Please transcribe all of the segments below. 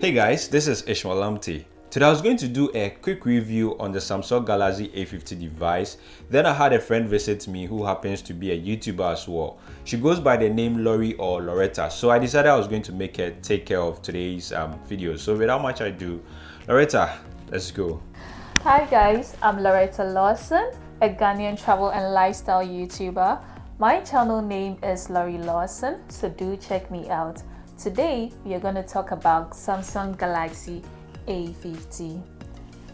Hey guys, this is Ishmael Lamptey. Today I was going to do a quick review on the Samsung Galaxy A50 device. Then I had a friend visit me who happens to be a YouTuber as well. She goes by the name Lori or Loretta. So I decided I was going to make her take care of today's um, video. So without much ado, Loretta, let's go. Hi guys, I'm Loretta Lawson, a Ghanaian travel and lifestyle YouTuber. My channel name is Lori Lawson, so do check me out. Today, we are going to talk about Samsung Galaxy A50.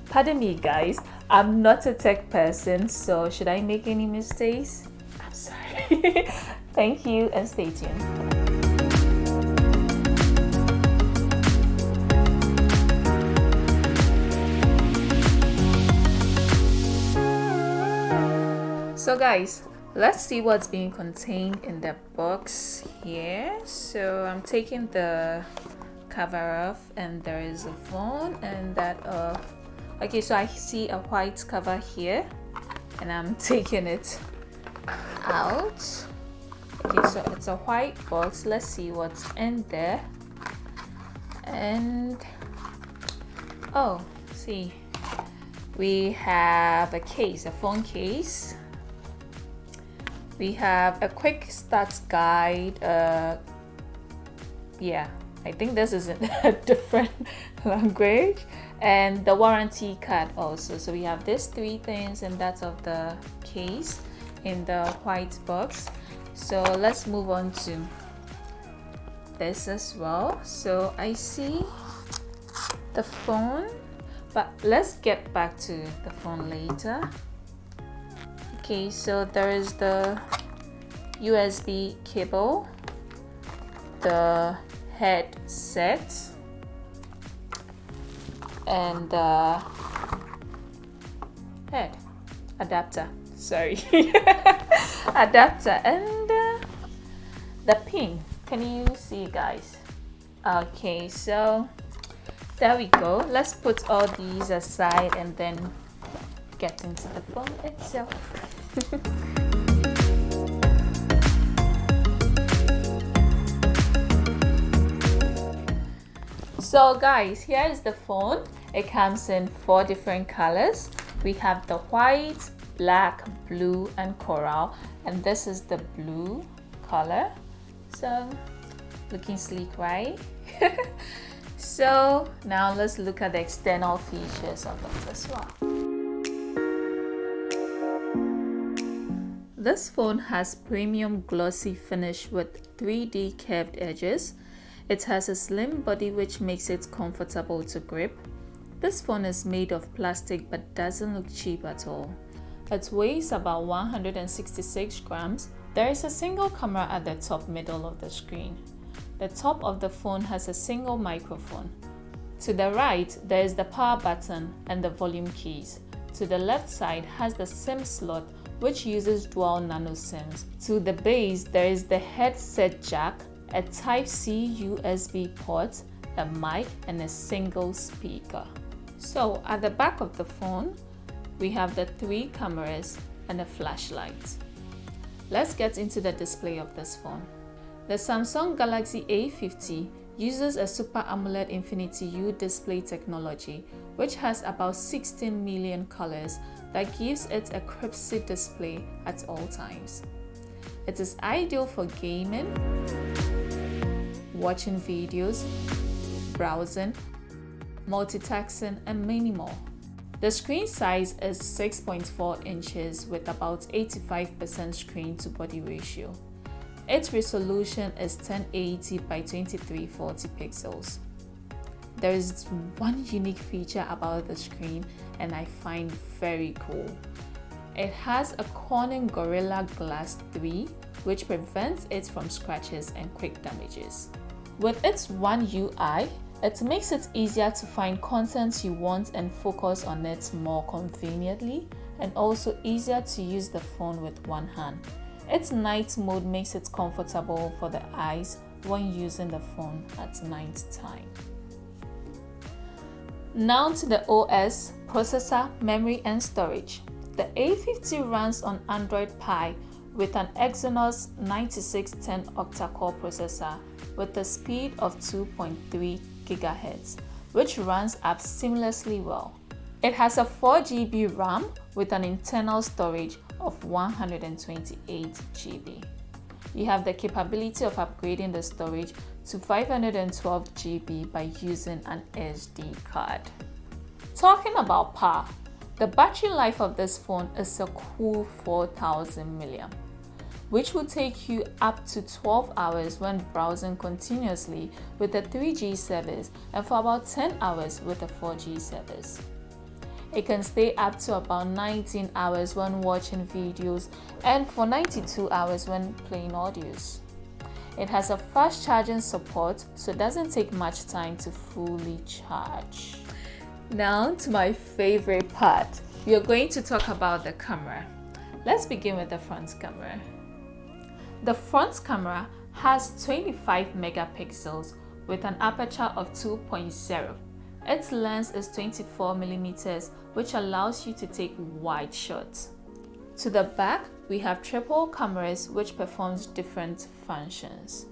Pardon me guys, I'm not a tech person, so should I make any mistakes? I'm sorry. Thank you and stay tuned. So guys, let's see what's being contained in the box here. So i'm taking the cover off and there is a phone and that uh okay so i see a white cover here and i'm taking it out. Okay so it's a white box. Let's see what's in there. And oh see. We have a case a phone case we have a quick start guide uh, yeah I think this is in a different language. And the warranty card also. So we have these three things and that's of the case in the white box. So let's move on to this as well. So I see the phone but let's get back to the phone later okay so there is the USB cable the headset and the head adapter sorry. Adapter and uh, the pin. Can you see guys? Okay so there we go. Let's put all these aside and then get into the phone itself so guys here is the phone. It comes in four different colors. We have the white black blue and coral. And this is the blue color. So looking sleek right? So now let's look at the external features of it as well This phone has premium glossy finish with 3D curved edges. It has a slim body which makes it comfortable to grip. This phone is made of plastic but doesn't look cheap at all. It weighs about 166 grams. There is a single camera at the top middle of the screen. The top of the phone has a single microphone. To the right, there is the power button and the volume keys. To the left side has the SIM slot which uses dual nano SIMs. To the base, there is the headset jack, a Type-C USB port, a mic, and a single speaker. So at the back of the phone, we have the three cameras and a flashlight. Let's get into the display of this phone. The Samsung Galaxy A50 uses a Super AMOLED Infinity U display technology, which has about 16 million colors that gives it a crispy display at all times. It is ideal for gaming, watching videos, browsing, multitasking, and many more. The screen size is 6.4 inches with about 85% screen to body ratio. Its resolution is 1080 by 2340 pixels. There is one unique feature about the screen and I find very cool. It has a Corning Gorilla Glass 3 which prevents it from scratches and quick damages. With its One UI, it makes it easier to find content you want and focus on it more conveniently and also easier to use the phone with one hand. Its night mode makes it comfortable for the eyes when using the phone at night time. Now to the OS, processor, memory and storage. The A50 runs on Android Pie with an Exynos 9610 octa-core processor with a speed of 2.3 GHz, which runs apps seamlessly well. It has a 4GB RAM with an internal storage of 128 GB. You have the capability of upgrading the storage to 512 GB by using an SD card. Talking about power, the battery life of this phone is a cool 4000 mAh, which will take you up to 12 hours when browsing continuously with a 3G service and for about 10 hours with a 4G service. It can stay up to about 19 hours when watching videos and for 92 hours when playing audios. It has a fast charging support so it doesn't take much time to fully charge. Now to my favorite part. We are going to talk about the camera. Let's begin with the front camera. The front camera has 25 megapixels with an aperture of 2.0 its lens is 24 millimeters, which allows you to take wide shots. To the back, we have triple cameras which performs different functions.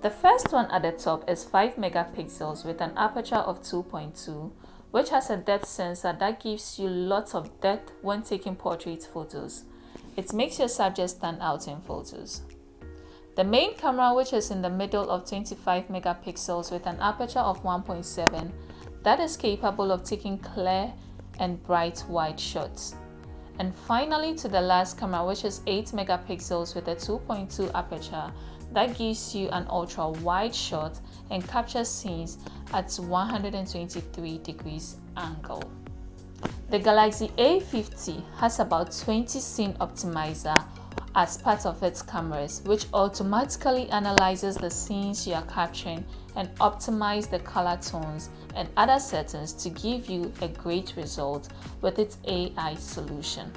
The first one at the top is 5 megapixels with an aperture of 2.2 which has a depth sensor that gives you lots of depth when taking portrait photos. It makes your subject stand out in photos. The main camera which is in the middle of 25 megapixels with an aperture of 1.7 that is capable of taking clear and bright wide shots. And finally to the last camera which is 8 megapixels with a 2.2 aperture that gives you an ultra wide shot and captures scenes at 123 degrees angle. The Galaxy A50 has about 20 scene optimizer as part of its cameras which automatically analyzes the scenes you are capturing and optimize the color tones and other settings to give you a great result with its AI solution.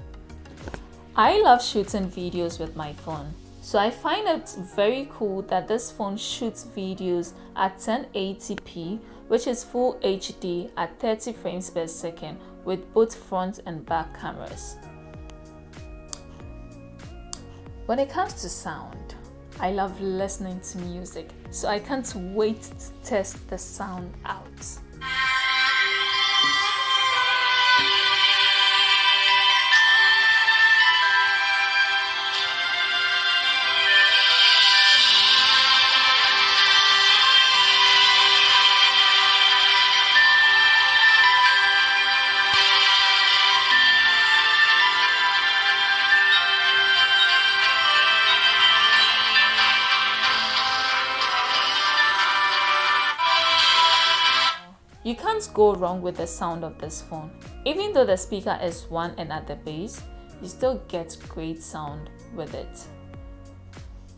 I love shooting videos with my phone, so I find it very cool that this phone shoots videos at 1080p which is full HD at 30 frames per second with both front and back cameras. When it comes to sound, I love listening to music, so I can't wait to test the sound out. You can't go wrong with the sound of this phone. Even though the speaker is one and at the base, you still get great sound with it.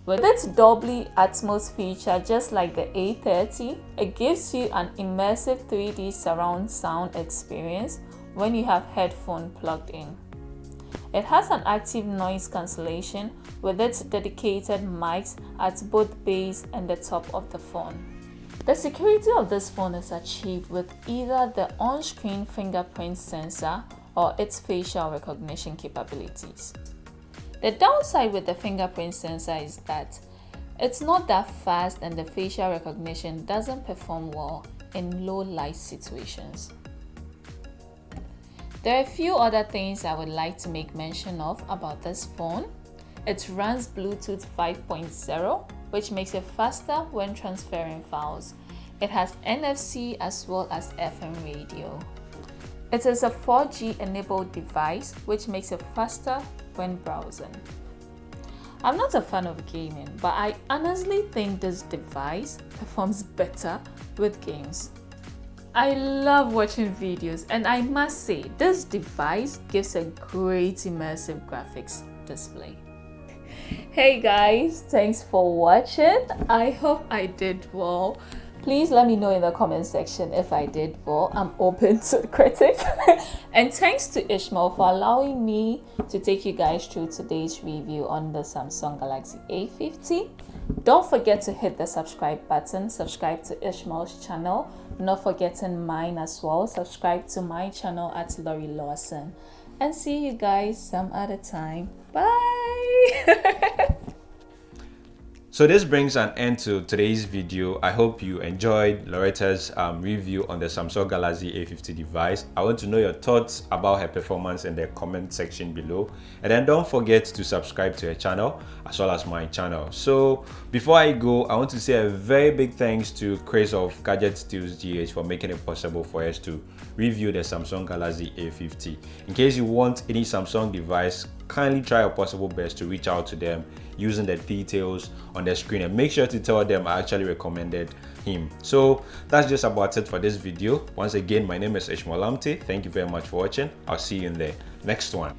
With its Dolby Atmos feature, just like the A30, it gives you an immersive 3D surround sound experience when you have headphone plugged in. It has an active noise cancellation with its dedicated mics at both base and the top of the phone. The security of this phone is achieved with either the on-screen fingerprint sensor or its facial recognition capabilities. The downside with the fingerprint sensor is that it's not that fast and the facial recognition doesn't perform well in low light situations. There are a few other things I would like to make mention of about this phone. It runs Bluetooth 5.0 which makes it faster when transferring files. It has NFC as well as FM radio. It is a 4G enabled device which makes it faster when browsing. I'm not a fan of gaming, but I honestly think this device performs better with games. I love watching videos and I must say this device gives a great immersive graphics display hey guys thanks for watching. I hope i did well. Please let me know in the comment section if i did well. I'm open to critics and thanks to ishmael for allowing me to take you guys through today's review on the samsung galaxy a50 don't forget to hit the subscribe button. Subscribe to ishmael's channel. Not forgetting mine as well. Subscribe to my channel at lori lawson. And see you guys some other time. Bye So this brings an end to today's video. I hope you enjoyed Loretta's um, review on the Samsung Galaxy A50 device. I want to know your thoughts about her performance in the comment section below. And then don't forget to subscribe to her channel as well as my channel. So before I go, I want to say a very big thanks to Chris of Gadget Steals GH for making it possible for us to review the Samsung Galaxy A50. In case you want any Samsung device, kindly try your possible best to reach out to them using the details on the screen and make sure to tell them I actually recommended him. So that's just about it for this video. Once again, my name is Ishmael Lamptey. Thank you very much for watching. I'll see you in the next one.